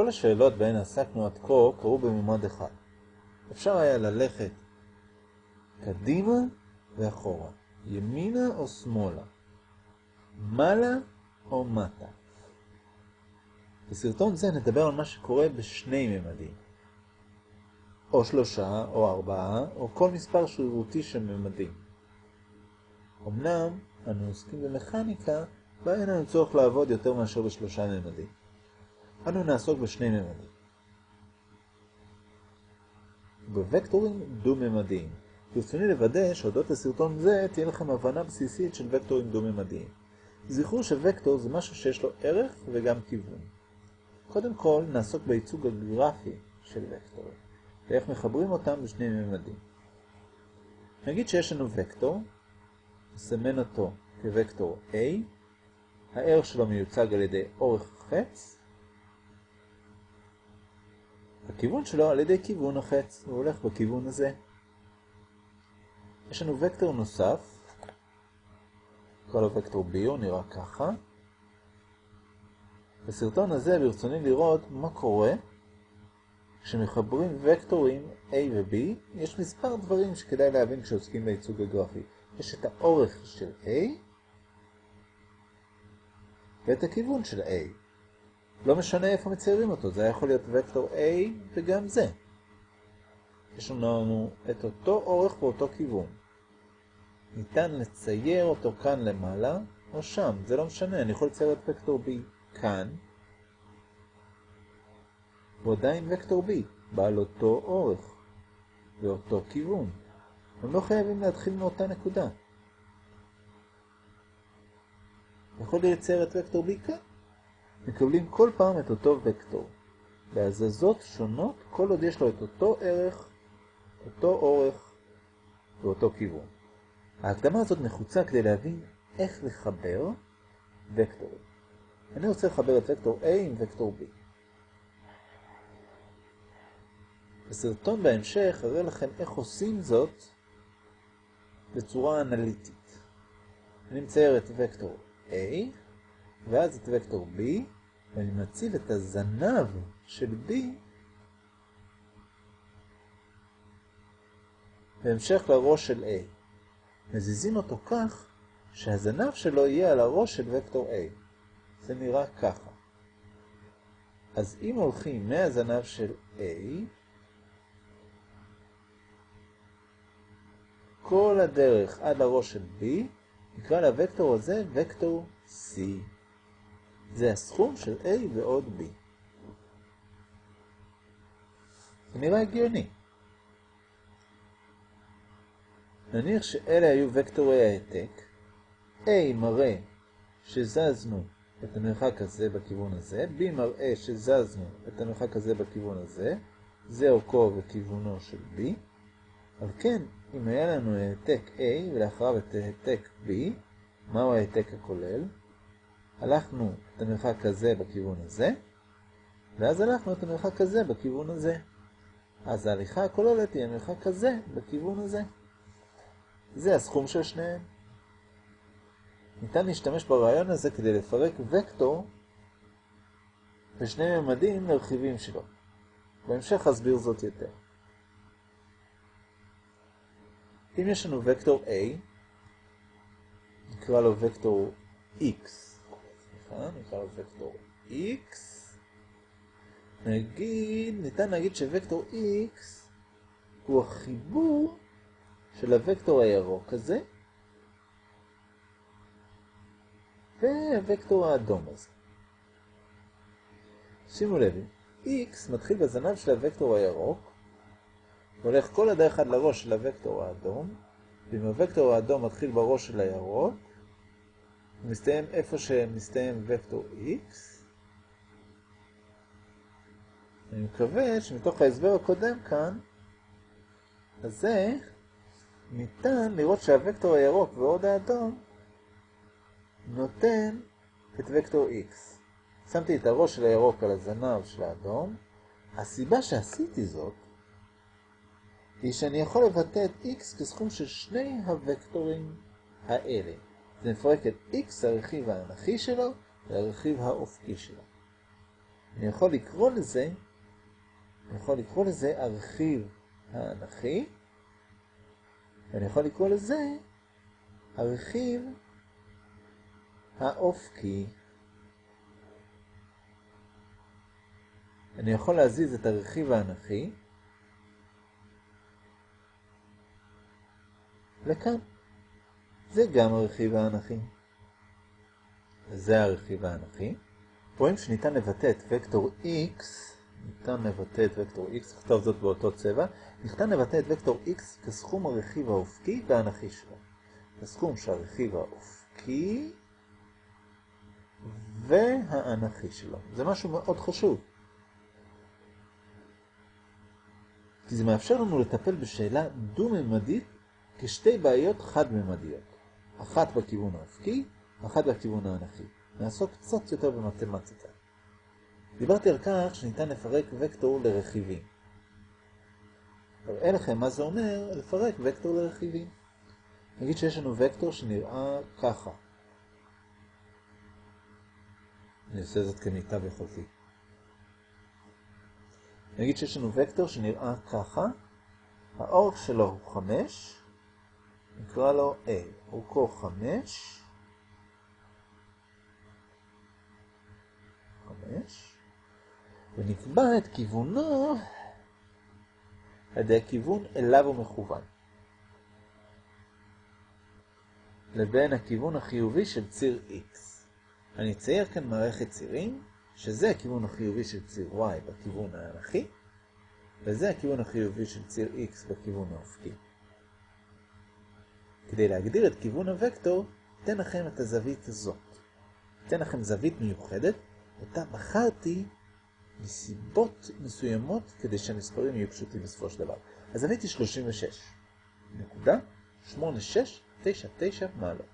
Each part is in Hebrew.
כל השאלות בהן עסקנו עד כה קרו בממד אחד. אפשר היה ללכת קדימה ואחורה, ימינה או שמאלה, מעלה או מטה. בסרטון זה נדבר על מה שקורה בשני ממדים, או שלושה או ארבעה, או כל מספר שרירותי של ממדים. אמנם אנו עוסקים במכניקה, בה אין לנו צורך לעבוד יותר מאשר בשלושה ממדים. אנו נעסוק בשני ממדים. בוקטורים דו-ממדיים. ברצוני לוודא שהודות לסרטון זה תהיה לכם הבנה בסיסית של וקטורים דו-ממדיים. זכרו שווקטור זה משהו שיש לו ערך וגם כיוון. קודם כל נעסוק בייצוג הגרפי של וקטורים, ואיך מחברים אותם בשני ממדים. נגיד שיש לנו וקטור, נסמן אותו כוקטור A, הערך שלו מיוצג על ידי אורך החץ, הכיוון שלו על ידי כיוון החץ, הוא הולך בכיוון הזה. יש לנו וקטור נוסף, נקרא לו וקטור B, הוא נראה ככה. בסרטון הזה ברצוני לראות מה קורה כשמחברים וקטורים A ו-B, יש מספר דברים שכדאי להבין כשעוסקים בייצוג הגרפי. יש את האורך של A ואת הכיוון של A. לא משנה איפה מציירים אותו, זה יכול להיות וקטור A וגם זה. יש לנו את אותו אורך ואותו כיוון. ניתן לצייר אותו כאן למעלה או שם, זה לא משנה, אני יכול לצייר את וקטור B כאן, ועדיין וקטור B, בעל אותו אורך ואותו כיוון. הם לא חייבים להתחיל מאותה נקודה. יכול לייצר את וקטור B כאן. מקבלים כל פעם את אותו וקטור, בהזזות שונות כל עוד יש לו את אותו ערך, אותו אורך ואותו כיוון. ההקדמה הזאת נחוצה כדי להבין איך לחבר וקטורים. אני רוצה לחבר את וקטור A עם וקטור B. בסרטון בהמשך אראה לכם איך עושים זאת בצורה אנליטית. אני מצייר את וקטור A, ואז את וקטור B, ואני מציב את הזנב של B בהמשך לראש של A. מזיזים אותו כך שהזנב שלו יהיה על הראש של וקטור A. זה נראה ככה. אז אם הולכים מהזנב של A, כל הדרך עד לראש של B, נקרא לוקטור הזה וקטור C. זה הסכום של A ועוד B. זה נראה הגיוני. נניח שאלה היו וקטורי העתק, A מראה שזזנו את המרחק הזה בכיוון הזה, B מראה שזזנו את המרחק הזה בכיוון הזה, זה אורכו וכיוונו של B, על כן, אם היה לנו העתק A ולאחריו את העתק B, מהו העתק הכולל? הלכנו את המרחק הזה בכיוון הזה, ואז הלכנו את המרחק הזה בכיוון הזה. אז ההליכה הכוללת היא המרחק הזה בכיוון הזה. זה הסכום של שניהם. ניתן להשתמש ברעיון הזה כדי לפרק וקטור בשני ממדים לרכיבים שלו. בהמשך אסביר זאת יותר. אם יש לנו וקטור A, נקרא לו וקטור X, סליחה, נקרא לו וקטור X, נגיד, ניתן להגיד שווקטור X הוא החיבור של הוקטור הירוק הזה, והוקטור האדום הזה. שימו לב, X מתחיל בזנב של הוקטור הירוק, הולך כל הדרך עד לראש של הוקטור האדום, ואם הוקטור האדום מתחיל בראש של הירוק, מסתיים איפה שמסתיים וקטור X. אני מקווה שמתוך ההסבר הקודם כאן, אז זה ניתן לראות שהוקטור הירוק ועוד האדום נותן את וקטור X. שמתי את הראש של הירוק על הזנב של האדום. הסיבה שעשיתי זאת היא שאני יכול לבטא את x כסכום של שני הוקטורים האלה. זה מפרק את x הרכיב האנכי שלו לרכיב האופקי שלו. אני יכול לקרוא לזה, אני יכול לקרוא לזה הרכיב האנכי, ואני יכול לקרוא לזה הרכיב האופקי. אני יכול להזיז את הרכיב האנכי לכאן. זה גם הרכיב האנכי. זה הרכיב האנכי. רואים שניתן לבטא את וקטור x, ניתן לבטא את וקטור x, נכתוב זאת באותו צבע, ניתן לבטא את וקטור x כסכום הרכיב האופקי והאנכי שלו. הסכום של הרכיב האופקי והאנכי שלו. זה משהו מאוד חשוב. כי זה מאפשר לנו לטפל בשאלה דו-ממדית כשתי בעיות חד-ממדיות. אחת בכיוון האופקי, אחת בכיוון האנכי. נעסוק קצת יותר במתמטיקה. דיברתי על כך שניתן לפרק וקטור לרכיבים. אראה לכם מה זה אומר לפרק וקטור לרכיבים. נגיד שיש לנו וקטור שנראה ככה. אני עושה זאת כמיטב יכולתי. נגיד שיש לנו וקטור שנראה ככה, האורך שלו הוא 5, נקרא לו A, אורכו 5, 5, ונקבע את כיוונו ידי הכיוון אליו הוא מכוון, לבין הכיוון החיובי של ציר X. אני אצייר כאן מערכת צירים, שזה הכיוון החיובי של ציר Y בכיוון האנכי, וזה הכיוון החיובי של ציר X בכיוון האופקי. כדי להגדיר את כיוון הוקטור, אתן לכם את הזווית הזאת. אתן לכם זווית מיוחדת, אותה בחרתי מסיבות מסוימות כדי שהמספרים יהיו פשוטים בסופו של דבר. הזווית היא 36. נקודה 8699 מעלות.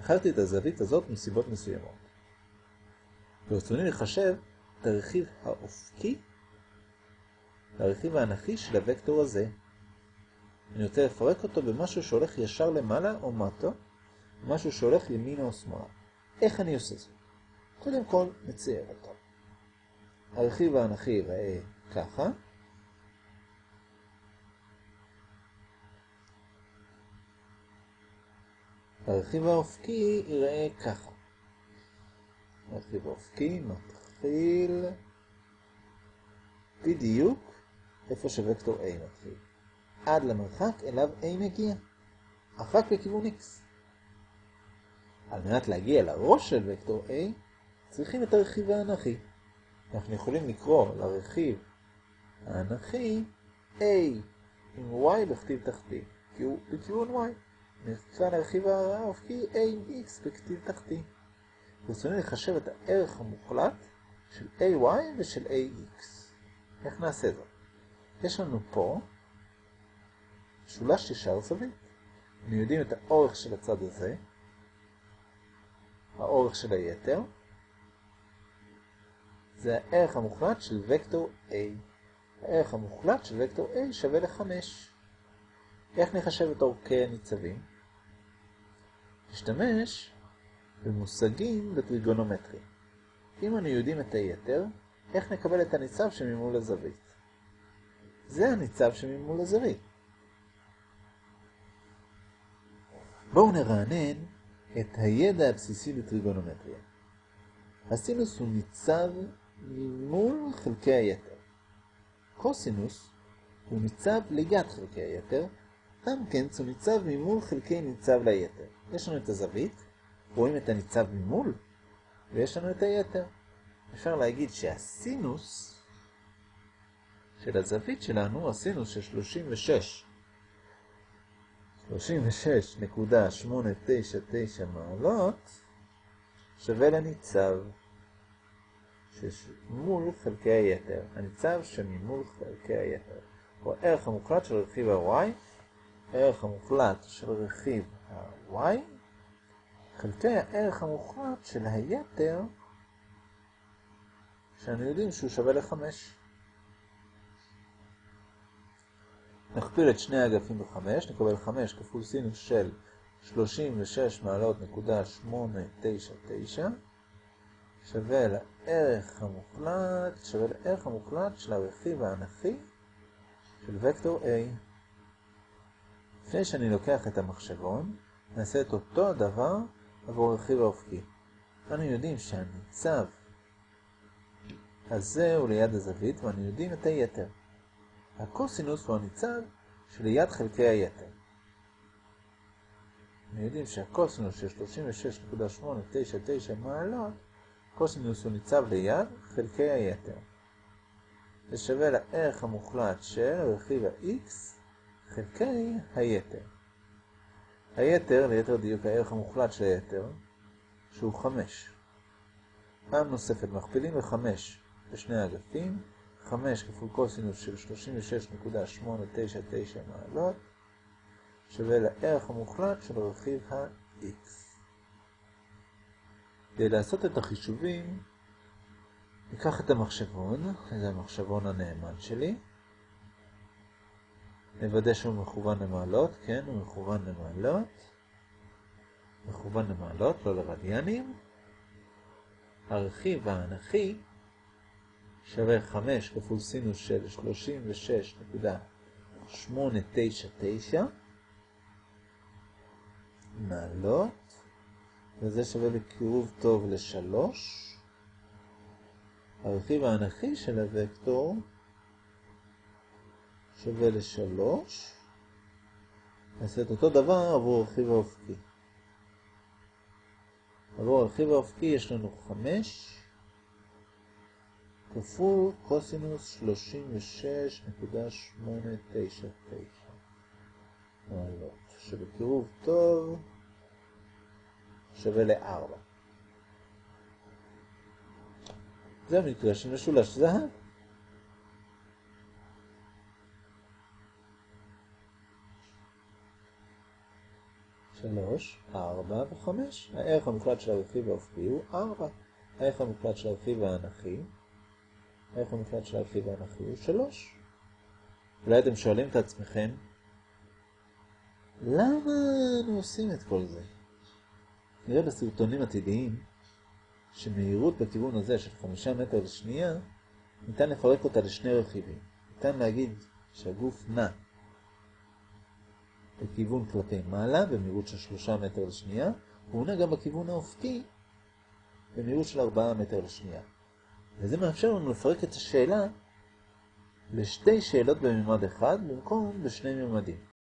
בחרתי את הזווית הזאת מסיבות מסוימות. ברצוני לחשב את הרכיב האופקי והרכיב האנכי של הוקטור הזה. אני רוצה לפרק אותו במשהו שהולך ישר למעלה או מטה, משהו שהולך ימינה או שמאלה. איך אני עושה זאת? קודם כל נצייר אותו. הרכיב האנכי ייראה ככה. הרכיב האופקי ייראה ככה. הרכיב האופקי מתחיל בדיוק איפה שווקטור A מתחיל. עד למרחק אליו A מגיע. רק בכיוון X. על מנת להגיע לראש של וקטור A, צריכים את הרכיב האנכי. אנחנו יכולים לקרוא לרכיב האנכי A עם Y בכתיב תחתי, כי הוא בכיוון Y. נקרא לרכיב האופקי A עם X בכתיב תחתי. ברצוני לחשב את הערך המוחלט של AY ושל AX. איך נעשה זאת? יש לנו פה שולש ישר זווית. אנחנו יודעים את האורך של הצד הזה, האורך של היתר, זה הערך המוחלט של וקטור A. הערך המוחלט של וקטור A שווה ל-5. איך נחשב את אורכי הניצבים? נשתמש במושגים בטריגונומטרי. אם אנו יודעים את היתר, איך נקבל את הניצב שממול הזווית? זה הניצב שממול הזווית. בואו נרענן את הידע הבסיסי בטריגונומטריה. הסינוס הוא ניצב ממול חלקי היתר. קוסינוס הוא ניצב ליד חלקי היתר, גם כן הוא ניצב ממול חלקי ניצב ליתר. יש לנו את הזווית, רואים את הניצב ממול, ויש לנו את היתר. אפשר להגיד שהסינוס של הזווית שלנו, הסינוס של 36, 36.899 מעלות, שווה לניצב שמול חלקי היתר. הניצב שממול חלקי היתר. הוא הערך המוחלט של רכיב ה-y, הערך המוחלט של רכיב ה-y, חלקי הערך המוחלט של היתר, שאנו יודעים שהוא שווה ל-5. נכפיל את שני האגפים ב-5, נקבל 5 כפול סינוס של 36 מעלות נקודה 899, שווה לערך המוחלט, שווה לערך המוחלט של הרכיב האנכי של וקטור A. לפני שאני לוקח את המחשבון, נעשה את אותו הדבר עבור הרכיב האופקי. אנו יודעים שהניצב הזה הוא ליד הזווית, ואנו יודעים את היתר. הקוסינוס הוא הניצב שליד חלקי היתר. אנחנו יודעים שהקוסינוס של 36.899 מעלות, קוסינוס הוא ניצב ליד חלקי היתר. זה שווה לערך המוחלט של רכיב ה-x חלקי היתר. היתר, ליתר דיוק הערך המוחלט של היתר, שהוא 5. פעם נוספת מכפילים ב-5 בשני האגפים, 5 כפול קוסינוס של 36.899 מעלות, שווה לערך המוחלט של רכיב ה-x. כדי לעשות את החישובים, ניקח את המחשבון, זה המחשבון הנאמן שלי. נוודא שהוא מכוון למעלות, כן, הוא מכוון למעלות. מכוון למעלות, לא לרדיאנים. הרכיב האנכי שווה 5 כפול סינוס של 36.899 מעלות, וזה שווה לקירוב טוב ל-3. הרכיב האנכי של הוקטור שווה ל-3. נעשה את אותו דבר עבור הרכיב האופקי. עבור הרכיב האופקי יש לנו 5 כפול קוסינוס 36.899 מעלות, שבקירוב טוב שווה ל-4. זה המקרה של משולש זהב. שלוש, ארבע וחמש. הערך המוחלט של הרכיב האופקי הוא ארבע. הערך המוחלט של הרכיב האנכי, הערך המוחלט של הרכיב האנכי הוא שלוש. אולי אתם שואלים את עצמכם, למה אנו עושים את כל זה? נראה בסרטונים עתידיים שמהירות בכיוון הזה של חמישה מטר לשנייה, ניתן לפרק אותה לשני רכיבים. ניתן להגיד שהגוף נע בכיוון כלפי מעלה, במהירות של שלושה מטר לשנייה, והוא נע גם בכיוון האופקי, במהירות של ארבעה מטר לשנייה. וזה מאפשר לנו לפרק את השאלה לשתי שאלות בממד אחד, במקום בשני ממדים.